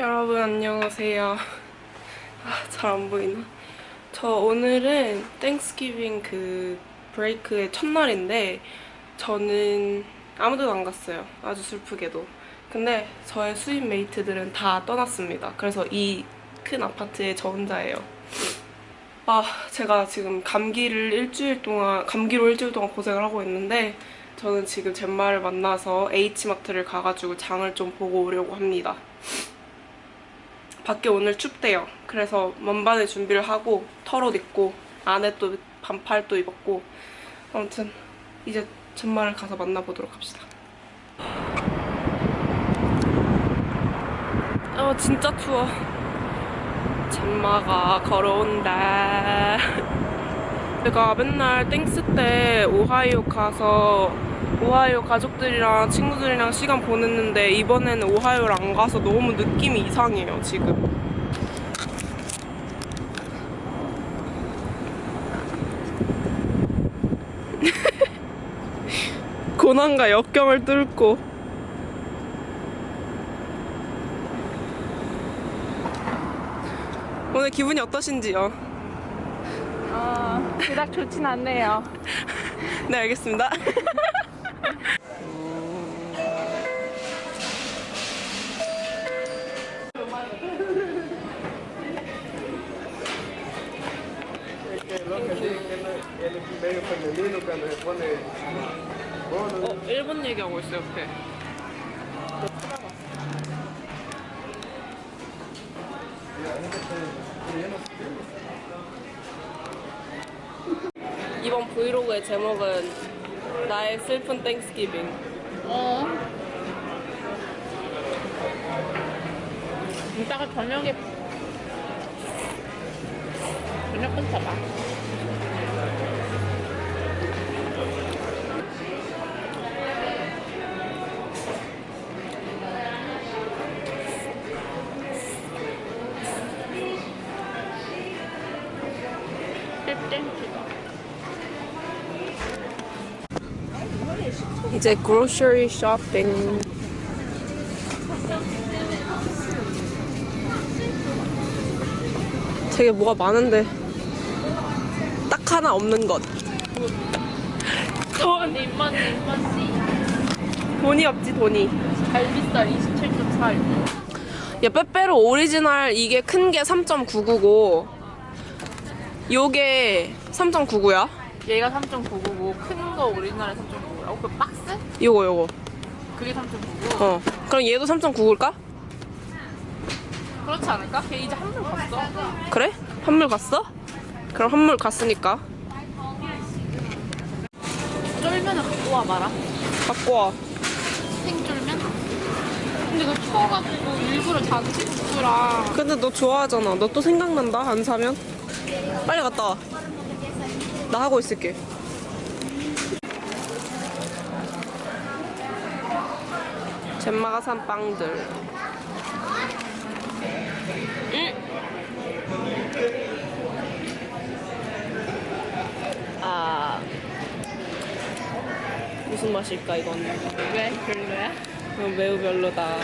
여러분 안녕하세요. 아, 잘 안 보이나? 저 오늘은 Thanksgiving 그 break의 첫날인데 저는 아무데도 안 갔어요. 아주 슬프게도. 근데 저의 suite mate들은 다 떠났습니다. 그래서 이 큰 아파트에 저 혼자예요. 아, 제가 지금 감기를 일주일 동안, 감기로 일주일 동안 고생을 하고 있는데 저는 지금 젬마를 만나서 H마트를 가가지고 장을 좀 보고 오려고 합니다. 밖에 오늘 춥대요. 그래서 만반의 준비를 하고 털옷 입고 안에 또 반팔도 입었고 아무튼 이제 젬마를 가서 만나보도록 합시다. 어 진짜 추워. 젬마가 걸어온다. 제가 맨날 Thanks 때 오하이오 가서 오하이오 가족들이랑 친구들이랑 시간 보냈는데 이번에는 오하이오를 안 가서 너무 느낌이 이상해요 지금 고난과 역경을 뚫고 오늘 기분이 어떠신지요? 어, 그닥 좋진 않네요. 네 알겠습니다 el medio femenino cuando se pone bono. 어, 일본 얘기하고 있어 옆에. 이번 브이로그의 제목은 나의 슬픈 땡스기빙. 어. 이따가 저녁에 저녁 끊쳐봐. 이제 grocery shopping. 되게 뭐가 많은데 딱 하나 없는 것. 돈 돈이 없지 돈이. 갈비살 27.4야 빼빼로 오리지널 이게 큰 게 3.999 요게 3.99야? 얘가 3.999큰거 오리지널에 3.999라고 그 박스? 요거 요거. 그게 3.99 어. 그럼 얘도 3.99일까? 그렇지 않을까? 걔 이제 한물 갔어. 그래? 한물 갔어? 그럼 한물 갔으니까. 쫄면을 갖고 와 봐라. 갖고 와 생쫄면? 근데 그거 추워가지고 일부러 잔치국수랑 근데 너 좋아하잖아. 너 또 생각난다 안 사면? 빨리 갔다 와. 나 하고 있을게 젠마가 산 빵들 음. 아 무슨 맛일까 이건 왜? 별로야? 어, 매우 별로다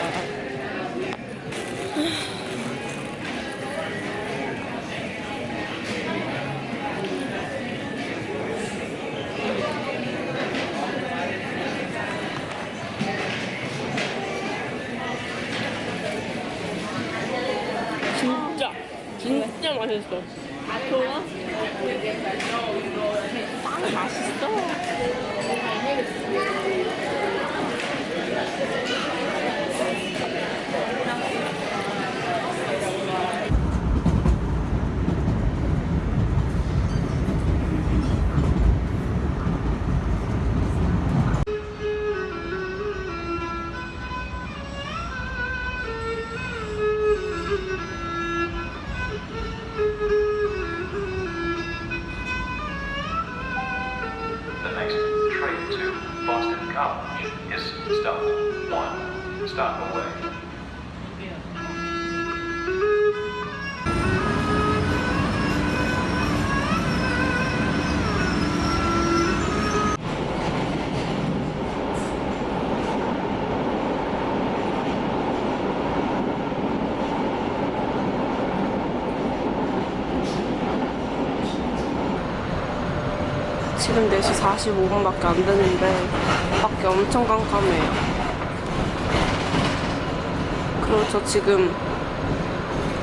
진짜 진짜 맛있어 좋아? 빵 맛있어 지금 4시 45분밖에 안 되는데 밖에 엄청 깜깜해요. 그리고 저 지금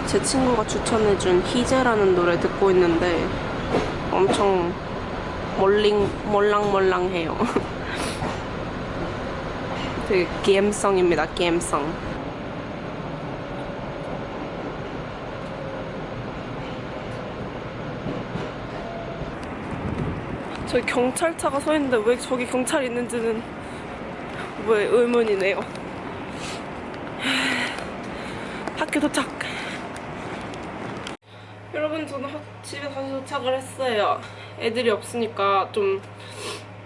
제 친구가 추천해준 희재라는 노래 듣고 있는데 엄청 멀링, 멀랑멀랑해요. 되게 게임성입니다, 게임성. 저기 경찰차가 서 있는데 왜 저기 경찰이 있는지는 왜 의문이네요. 학교 도착. 여러분 저는 학- 집에 다시 도착을 했어요. 애들이 없으니까 좀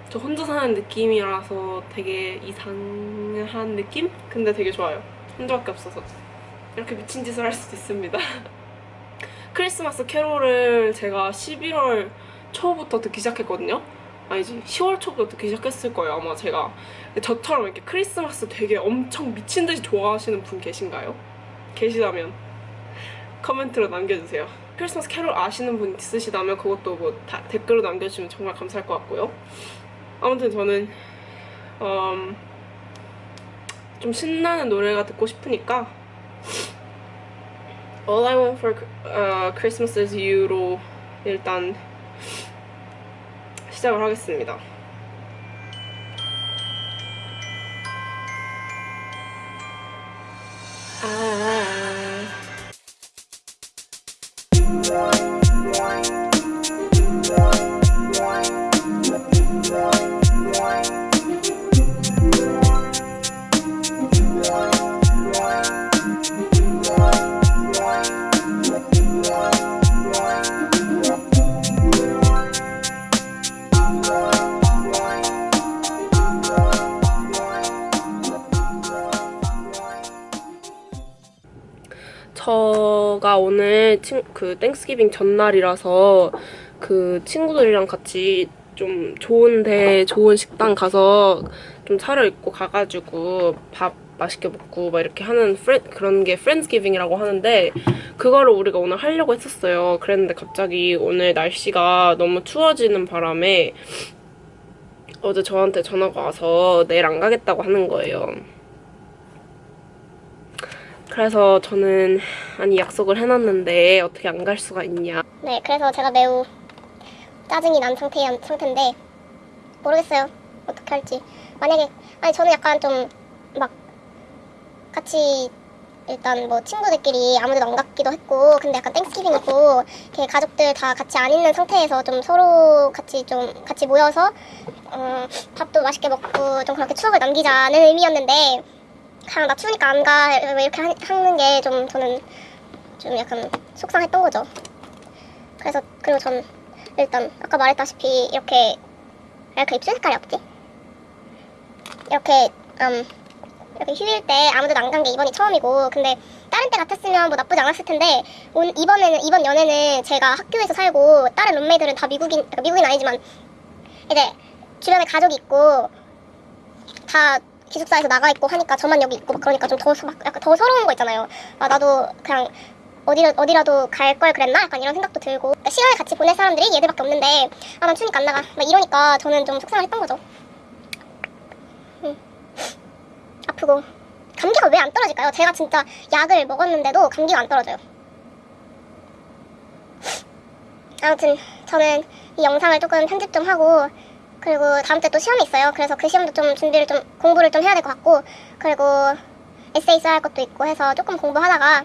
저 혼자 사는 느낌이라서 되게 이상한 느낌? 근데 되게 좋아요. 혼자밖에 없어서 이렇게 미친 짓을 할 수도 있습니다. 크리스마스 캐롤을 제가 11월 초부터 듣기 시작했거든요. 아니지 10월 초부터 듣기 시작했을 거예요 아마 제가 저처럼 이렇게 크리스마스 되게 엄청 미친 듯이 좋아하시는 분 계신가요? 계시다면 커멘트로 남겨주세요. 크리스마스 캐롤 아시는 분 있으시다면 그것도 뭐 다- 댓글로 남겨주시면 정말 감사할 것 같고요. 아무튼 저는 음, 좀 신나는 노래가 듣고 싶으니까 All I Want for uh, Christmas is You로 일단 시작을 하겠습니다. 아. 저가 오늘 친, 그 Thanksgiving 전날이라서 그 친구들이랑 같이 좀 좋은데 좋은 식당 가서 좀 차려입고 가가지고 밥 맛있게 먹고 막 이렇게 하는 Friend, 그런 게 Friendsgiving이라고 하는데 그거를 우리가 오늘 하려고 했었어요. 그랬는데 갑자기 오늘 날씨가 너무 추워지는 바람에 어제 저한테 전화가 와서 내일 안 가겠다고 하는 거예요. 그래서 저는 아니 약속을 해놨는데 어떻게 안 갈 수가 있냐 네, 그래서 제가 매우 짜증이 난 상태, 상태인데 모르겠어요. 어떻게 할지. 만약에 아니 저는 약간 좀 막 같이 일단 뭐 친구들끼리 아무데도 안 갔기도 했고 근데 약간 땡스기빙이고 이렇게 가족들 다 같이 안 있는 상태에서 좀 서로 같이 좀 같이 모여서 어, 밥도 맛있게 먹고 좀 그렇게 추억을 남기자는 의미였는데 그냥 나 추우니까 안 가 이렇게 하- 하는 게 좀 저는 좀 약간 속상했던 거죠. 그래서 그리고 전 일단 아까 말했다시피 이렇게 왜 이렇게 입술 색깔이 없지? 이렇게 음 이렇게 휴일 때 아무데도 안 간 게 이번이 처음이고 근데 다른 때 같았으면 뭐 나쁘지 않았을 텐데 온 이번에는 이번 연애는 제가 학교에서 살고 다른 룸메이들은 다 미국인 그러니까 미국인 아니지만 이제 주변에 가족이 있고 다 기숙사에서 나가 있고 하니까 저만 여기 있고 막 그러니까 좀 더 약간 더 서러운 거 있잖아요. 아 나도 그냥 어디 어디라도 갈 걸 그랬나? 약간 이런 생각도 들고 그러니까 시간을 같이 보낼 사람들이 얘들밖에 없는데 아 난 추니까 안 나가 막 이러니까 저는 좀 속상을 했던 거죠. 음. 아프고 감기가 왜 안 떨어질까요? 제가 진짜 약을 먹었는데도 감기가 안 떨어져요. 아무튼 저는 이 영상을 조금 편집 좀 하고 그리고 다음 주에 또 시험이 있어요. 그래서 그 시험도 좀 준비를 좀 공부를 좀 해야 될 것 같고 그리고 에세이 써야 할 것도 있고 해서 조금 공부하다가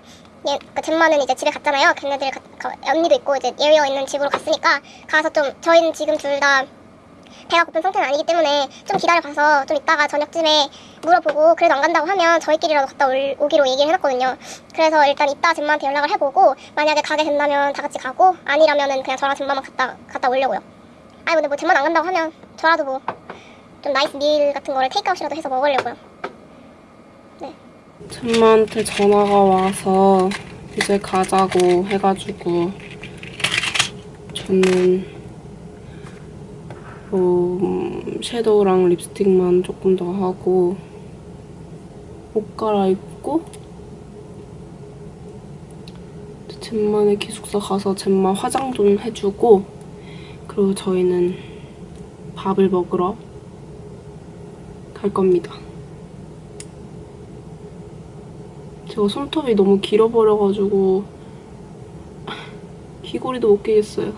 얘, 그 잼마는 이제 집에 갔잖아요. 걔네들 가, 가- 언니도 있고 이제 예외어 있는 집으로 갔으니까 가서 좀 저희는 지금 둘 다 배가 고픈 상태는 아니기 때문에 좀 기다려 봐서 좀 이따가 저녁쯤에 물어보고 그래도 안 간다고 하면 저희끼리라도 갔다 올, 오기로 얘기를 해놨거든요. 그래서 일단 이따 젬마한테 연락을 해보고 만약에 가게 된다면 다 같이 가고 아니라면은 그냥 저랑 젬마만 갔다 갔다 오려고요. 아니 근데 뭐 젬마는 안 간다고 하면 저라도 뭐 좀 nice meal 같은 거를 테이크아웃이라도 해서 먹으려고요. 젬마한테 전화가 와서 이제 가자고 해가지고 저는 뭐 음, shadow랑 립스틱만 조금 더 하고 옷 갈아입고 잼마네 기숙사 가서 잼마 화장 좀 해주고 그리고 저희는 밥을 먹으러 갈 겁니다. 제가 손톱이 너무 길어버려가지고 귀걸이도 못 끼겠어요.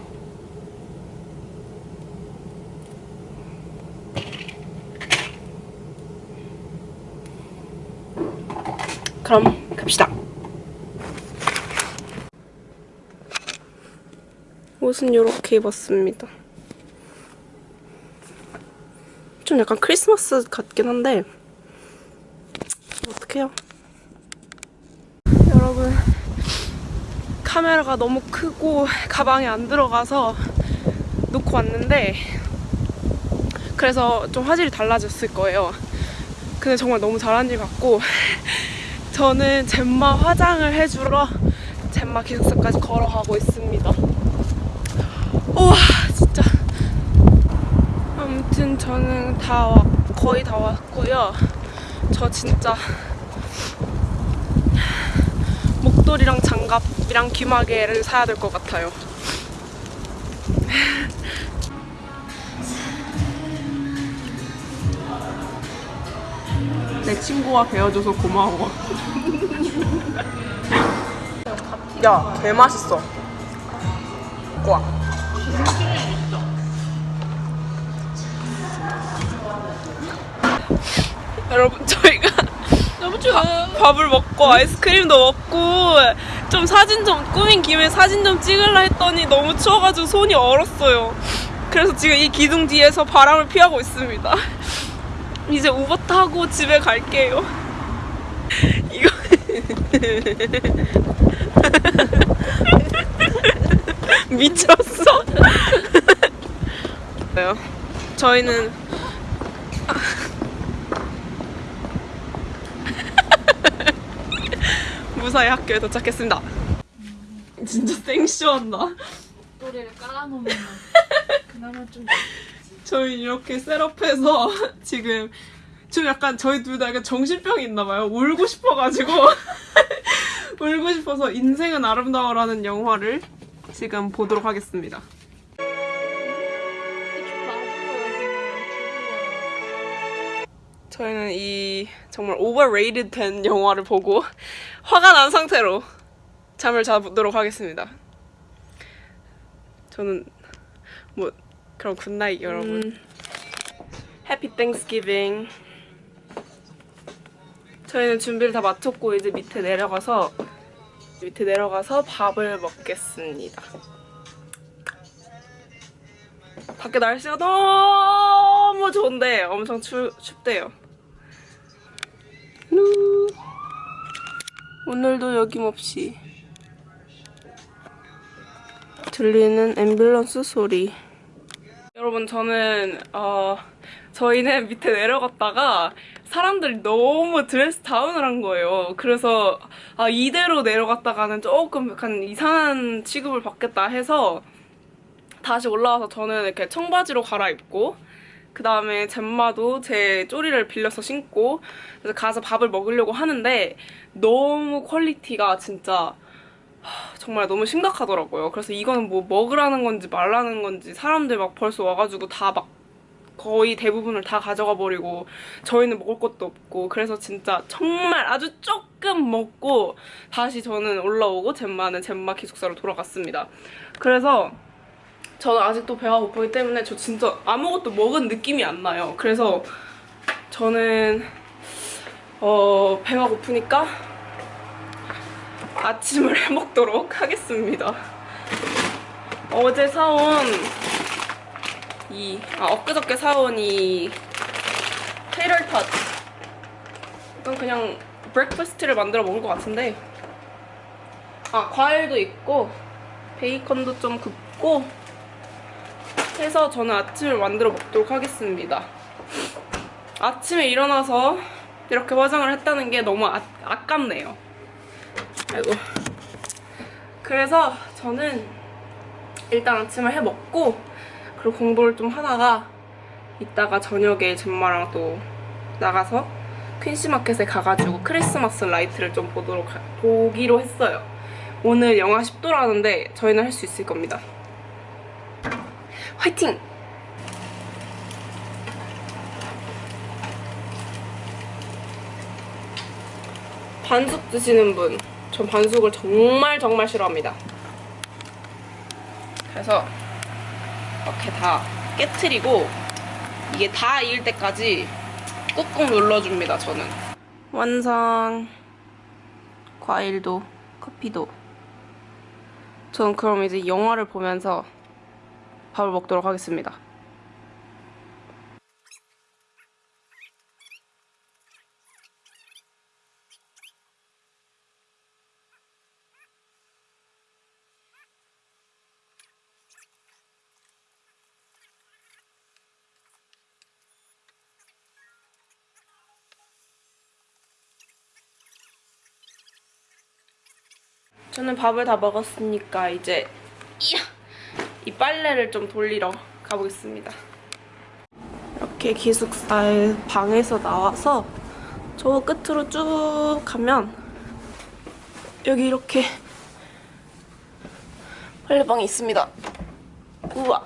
그럼 갑시다. 옷은 이렇게 입었습니다. 좀 약간 크리스마스 같긴 한데 어떡해요. 여러분 카메라가 너무 크고 가방에 안 들어가서 놓고 왔는데 그래서 좀 화질이 달라졌을 거예요. 근데 정말 너무 잘한 일 같고 저는 젬마 화장을 해주러 젬마 기숙사까지 걸어가고 있습니다. 우와 진짜 아무튼 저는 다 왔, 거의 다 왔고요. 저 진짜 목도리랑 장갑이랑 귀마개를 사야 될 것 같아요. 내 친구가 배워줘서 고마워. 야, 개 맛있어. 와. 여러분 저희가 너무 좋아. 밥을 먹고 아이스크림도 먹고 좀 사진 좀 꾸민 김에 사진 좀 찍으려 했더니 너무 추워가지고 손이 얼었어요. 그래서 지금 이 기둥 뒤에서 바람을 피하고 있습니다. 이제 우버 타고 집에 갈게요. 이거 미쳤어. 저희는 무사히 학교에 도착했습니다. 진짜 생쇼한다. 목도리를 깔아놓으면 그나마 좀 저희 이렇게 셋업해서 지금 좀 약간 저희 둘 다 약간 정신병이 있나 봐요. 울고 싶어가지고 울고 싶어서 인생은 아름다워라는 영화를 지금 보도록 하겠습니다. 저희는 이 정말 오버레이드 된 영화를 보고 화가 난 상태로 잠을 자도록 하겠습니다. 저는 뭐 그럼 good night 여러분. Happy Thanksgiving. 저희는 준비를 다 마쳤고 이제 밑에 내려가서 밑에 내려가서 밥을 먹겠습니다. 밖에 날씨가 너무 좋은데 엄청 추, 춥대요. 루. 오늘도 여김없이 들리는 앰뷸런스 소리. 여러분 저는 어 저희는 밑에 내려갔다가 사람들이 너무 드레스 다운을 한 거예요. 그래서 아 이대로 내려갔다가는 조금 약간 이상한 취급을 받겠다 해서 다시 올라와서 저는 이렇게 청바지로 갈아입고 그 다음에 젬마도 제 쪼리를 빌려서 신고 그래서 가서 밥을 먹으려고 하는데 너무 quality가 진짜 하, 정말 너무 심각하더라고요. 그래서 이거는 뭐 먹으라는 건지 말라는 건지 사람들 막 벌써 와가지고 다 막 거의 대부분을 다 가져가 버리고 저희는 먹을 것도 없고 그래서 진짜 정말 아주 조금 먹고 다시 저는 올라오고 젬마는 젬마 기숙사로 돌아갔습니다. 그래서 저는 아직도 배가 고프기 때문에 저 진짜 아무것도 먹은 느낌이 안 나요. 그래서 저는 어 배가 고프니까 아침을 해 먹도록 하겠습니다. 어제 사온 이, 아, 엊그저께 사온 이 tater tot. 이건 그냥 breakfast를 만들어 먹을 것 같은데. 아, 과일도 있고, 베이컨도 좀 굽고, 해서 저는 아침을 만들어 먹도록 하겠습니다. 아침에 일어나서 이렇게 화장을 했다는 게 너무 아, 아깝네요. 아이고. 그래서 저는 일단 아침을 해 먹고 그리고 공부를 좀 하다가 이따가 저녁에 젬마랑 또 나가서 퀸시마켓에 가가지고 크리스마스 라이트를 좀 보도록 하- 보기로 했어요. 오늘 영하 10도라는데 저희는 할 수 있을 겁니다. 화이팅! 반숙 드시는 분, 전 반숙을 정말 정말 싫어합니다. 그래서 이렇게 다 깨트리고 이게 다 익을 때까지 꾹꾹 눌러줍니다, 저는. 완성! 과일도, 커피도. 전 그럼 이제 영화를 보면서 밥을 먹도록 하겠습니다. 저는 밥을 다 먹었으니까 이제 이야, 이 빨래를 좀 돌리러 가보겠습니다. 이렇게 기숙사의 방에서 나와서 저 끝으로 쭉 가면 여기 이렇게 빨래방이 있습니다. 우와.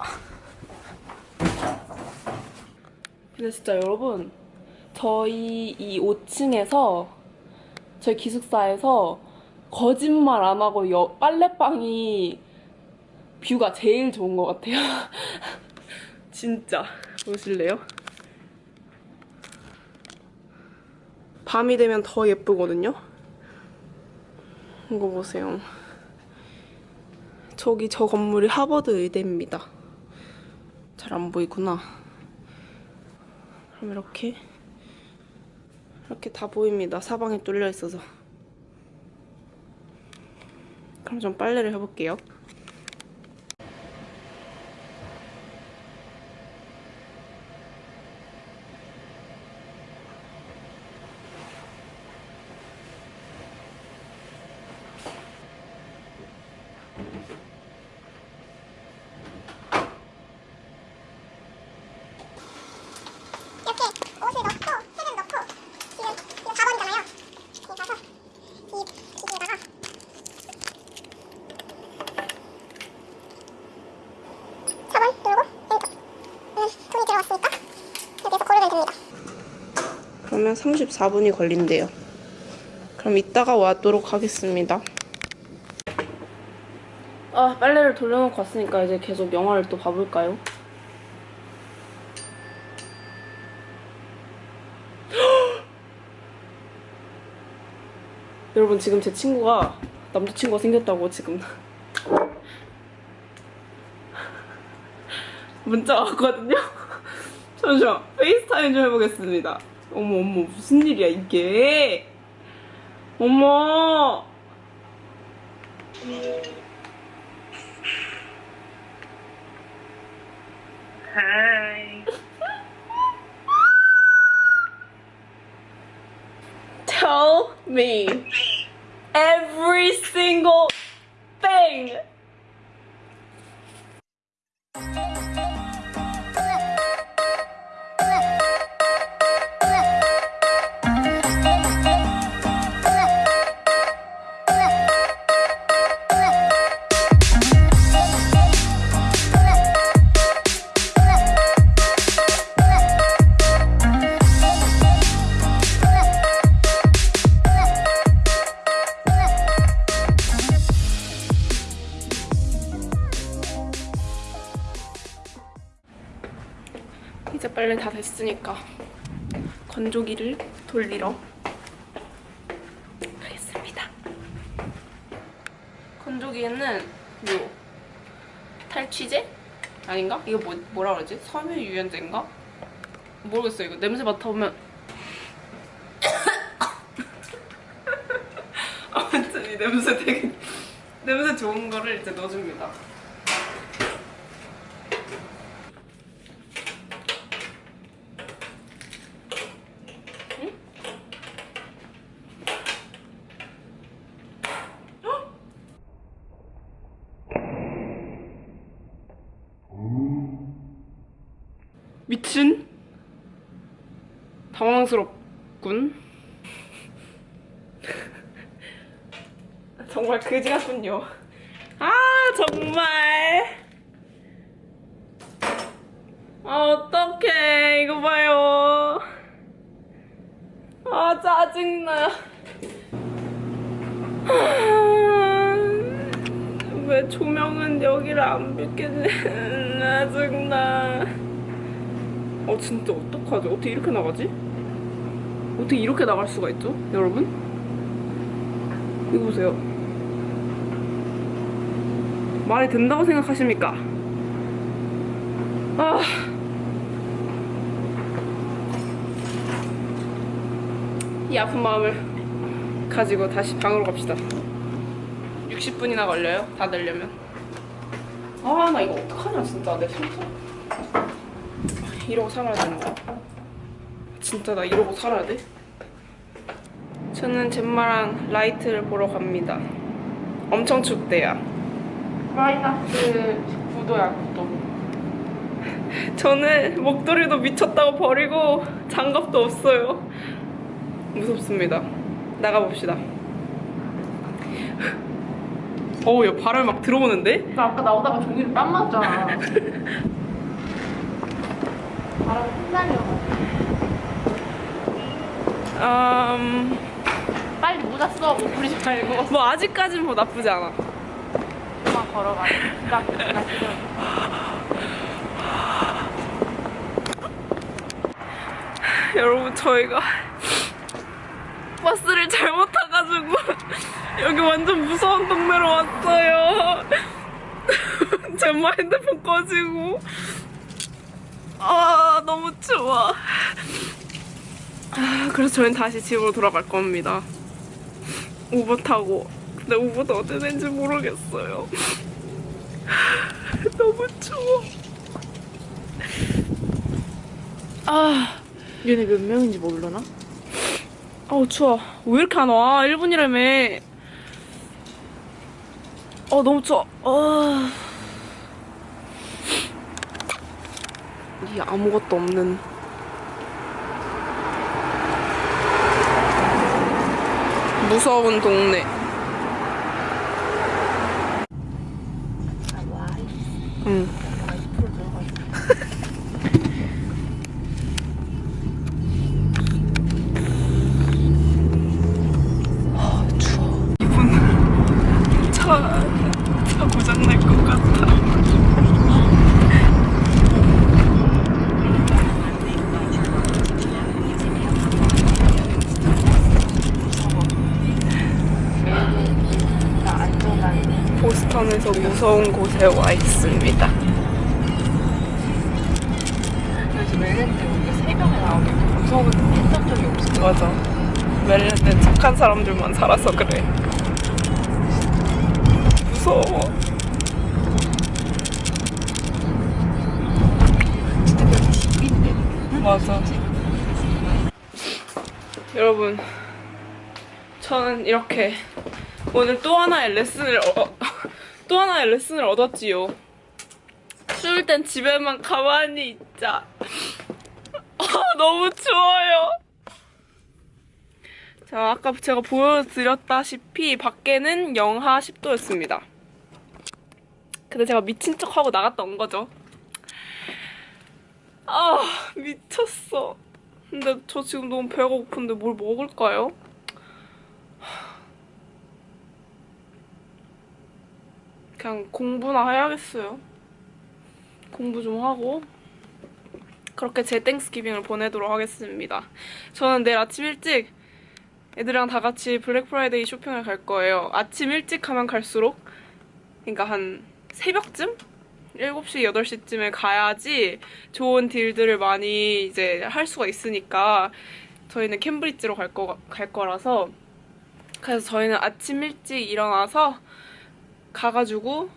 근데 진짜 여러분 저희 이 5층에서 저희 기숙사에서 거짓말 안 하고 여, 빨래방이 뷰가 제일 좋은 것 같아요. 진짜. 보실래요? 밤이 되면 더 예쁘거든요? 이거 보세요. 저기 저 건물이 하버드 의대입니다. 잘 안 보이구나. 그럼 이렇게 이렇게 다 보입니다. 사방에 뚫려 있어서. 그럼 좀 빨래를 해볼게요. 이렇게 옷을 넣고 팩을 넣고 지금 지금 4번이잖아요. 그래서 이 기기에다가 사번 누르고 엔터. 음, 돈이 들어왔으니까 여기서 고르면 됩니다. 그러면 34분이 걸린대요. 그럼 이따가 와도록 하겠습니다. 아, 빨래를 돌려놓고 왔으니까 이제 계속 영화를 또 봐볼까요? 여러분 지금 제 친구가 남자친구가 생겼다고 지금 문자 왔거든요? 잠시만 FaceTime 좀 해보겠습니다 어머 어머 무슨 일이야 이게 어머 Tell me every single 이제 빨래 다 됐으니까 건조기를 돌리러 가겠습니다. 건조기에는 요 탈취제? 아닌가? 이거 뭐, 뭐라 그러지? 섬유유연제인가? 모르겠어요. 이거 냄새 맡아보면 아무튼 이 냄새 되게 냄새 좋은 거를 이제 넣어줍니다. 미친? 당황스럽군. 정말 그지 같군요. 아, 정말. 아, 어떡해. 이거 봐요. 아, 짜증나. 왜 조명은 여기를 안 비켜주나 짜증나 어 진짜 어떡하지? 어떻게 이렇게 나가지? 어떻게 이렇게 나갈 수가 있죠? 여러분? 이거 보세요 말이 된다고 생각하십니까? 아 이 아픈 마음을 가지고 다시 방으로 갑시다 60분이나 걸려요? 다 되려면 아 나 이거 어떡하냐 진짜 내 손톱 이러고 살아야 되는 거야 진짜 나 이러고 살아야 돼? 저는 젬마랑 라이트를 보러 갑니다 엄청 춥대요 마이너스 9도야 9도. 저는 목도리도 미쳤다고 버리고 장갑도 없어요 무섭습니다 나가봅시다 어우 야 바람이 막 들어오는데? 나 아까 나오다가 종이를 땀 맞잖아. 바람 흩날려. 음... 빨리 모자 써. 못 부리지 말고. 뭐 아직까진 뭐 나쁘지 않아 그만 걸어가. 나, 나 지금. 여러분 저희가 버스를 잘못 타가지고 여기 완전 무서운 동네로 왔어요 제마 핸드폰 꺼지고 아 너무 추워 아, 그래서 저희는 다시 집으로 돌아갈 겁니다. 우버 타고. 근데 우버도 어디 된지 모르겠어요. 너무 추워. 아. 얘네 몇 명인지 모르나? 어우 추워. 왜 이렇게 안 와? 1분이라며. 어 너무 추워. 어... 이 아무것도 없는 무서운 동네 응 차, 차 고장날 것 같아. 보스턴에서 무서운 곳에 와 있습니다. 우리가 무서운 했던 적이 없어. 맞아. 멜랜드는 착한 사람들만 살아서 그래. 무서워. 진짜 집인데. 맞아. 여러분, 저는 이렇게 오늘 또 하나의 레슨을 어, 또 하나의 레슨을 얻었지요. 추울 땐 집에만 가만히 있자. 아, 너무 추워요. 자, 아까 제가 보여드렸다시피 밖에는 영하 10도였습니다. 근데 제가 미친 척하고 나갔다 온 거죠. 아 미쳤어 근데 저 지금 너무 배가 고픈데 뭘 먹을까요? 그냥 공부나 해야겠어요. 공부 좀 하고 그렇게 제 Thanksgiving을 보내도록 하겠습니다. 저는 내일 아침 일찍 애들이랑 다 같이 블랙 프라이데이 쇼핑을 갈 거예요. 아침 일찍 하면 갈수록 그러니까 한 새벽쯤? 7시, 8시쯤에 가야지 좋은 deal들을 많이 이제 할 수가 있으니까 저희는 캠브리지로 갈, 거, 갈 거라서 그래서 저희는 아침 일찍 일어나서 가가지고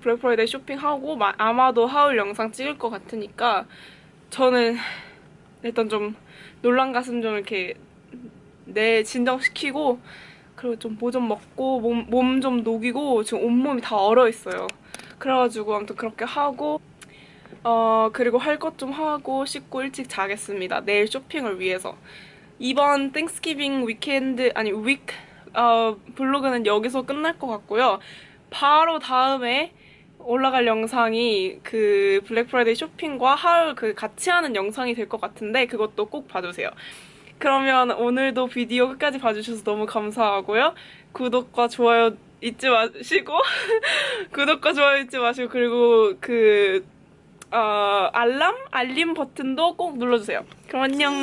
블랙 프라이데이 쇼핑하고 마- 아마도 haul 영상 찍을 것 같으니까 저는 일단 좀 놀란 가슴 좀 이렇게 내 진정시키고 그리고 좀 뭐 좀 먹고 몸 좀 녹이고 지금 온몸이 다 얼어 있어요. 그래가지고 아무튼 그렇게 하고 어 그리고 할 것 좀 하고 씻고 일찍 자겠습니다. 내일 쇼핑을 위해서 이번 Thanksgiving weekend 아니 week 어, vlog는 여기서 끝날 것 같고요. 바로 다음에 올라갈 영상이 그 블랙프라이데이 쇼핑과 haul 그 같이 하는 영상이 될 것 같은데 그것도 꼭 봐주세요. 그러면 오늘도 비디오 끝까지 봐주셔서 너무 감사하고요. 구독과 좋아요 잊지 마시고 구독과 좋아요 잊지 마시고 그리고 그 어, 알람? 알림 버튼도 꼭 눌러주세요. 그럼 안녕!